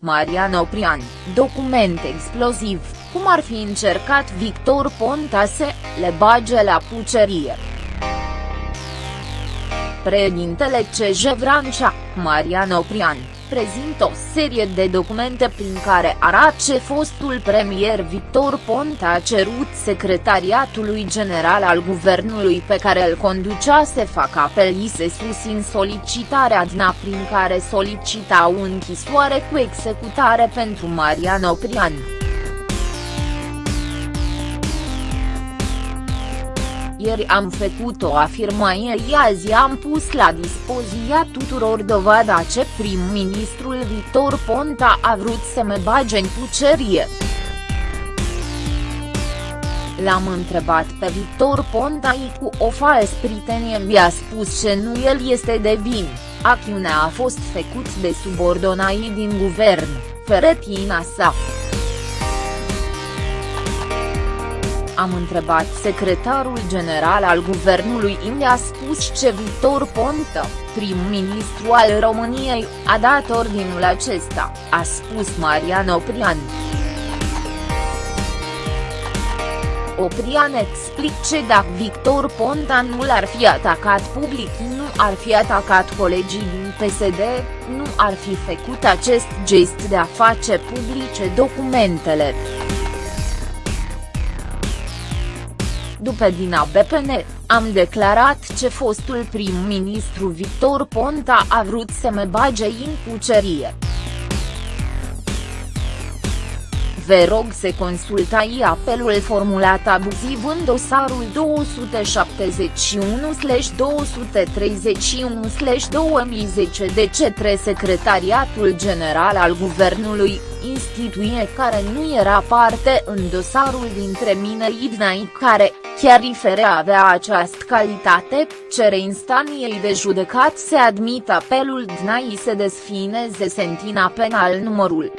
Marian Oprian, document exploziv, cum ar fi încercat Victor Ponta să le bage la pucerie. Președintele CJ Vrancea, Marian Oprian, prezintă o serie de documente prin care arată ce fostul premier Victor Ponta a cerut secretariatului general al guvernului pe care îl conducea să facă apel să susțin solicitarea DNA prin care solicita o închisoare cu executare pentru Marian Oprian. Ieri am făcut o afirmație azi am pus la dispoziția tuturor dovada ce prim-ministrul Victor Ponta a vrut să mă bage în pucerie. L-am întrebat pe Victor Ponta cu o fals pritenie mi-a spus că nu el este de vin, acțiunea a fost făcut de subordonai din guvern, feretina sa. Am întrebat secretarul general al guvernului i a spus ce Victor Ponta, prim-ministru al României, a dat ordinul acesta, a spus Marian Oprian. Oprian explice dacă Victor Ponta nu l-ar fi atacat public nu ar fi atacat colegii din PSD, nu ar fi făcut acest gest de a face publice documentele. După din ABPN, am declarat ce fostul prim-ministru Victor Ponta a vrut să mă bage în cucerie. Vă rog să consultai apelul formulat abuziv în dosarul 277-231-2010 de către Secretariatul General al Guvernului, instituție care nu era parte în dosarul dintre mine Idnai care, chiar fără avea această calitate, cere instanției de judecat să admită apelul DNAI să desfineze sentina penal numărul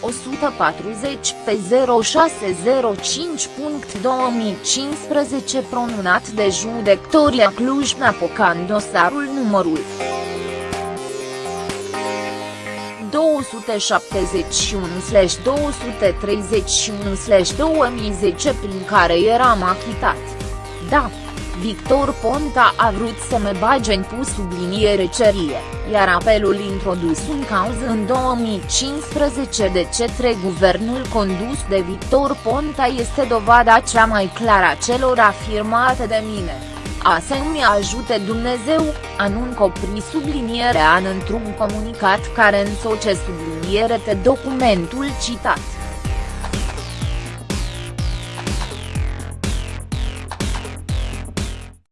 140 pe 0605.2015 pronunat de judectoria Cluj-Napocan dosarul numărul 271/231/2010 prin care eram achitat. Da. Victor Ponta a vrut să mă bage în pus subliniere cerie, iar apelul introdus în cauză în 2015 de către guvernul condus de Victor Ponta este dovada cea mai clară a celor afirmate de mine. A să mi ajute Dumnezeu, anuncă opri sublinierea în într-un comunicat care însoce subliniere pe documentul citat.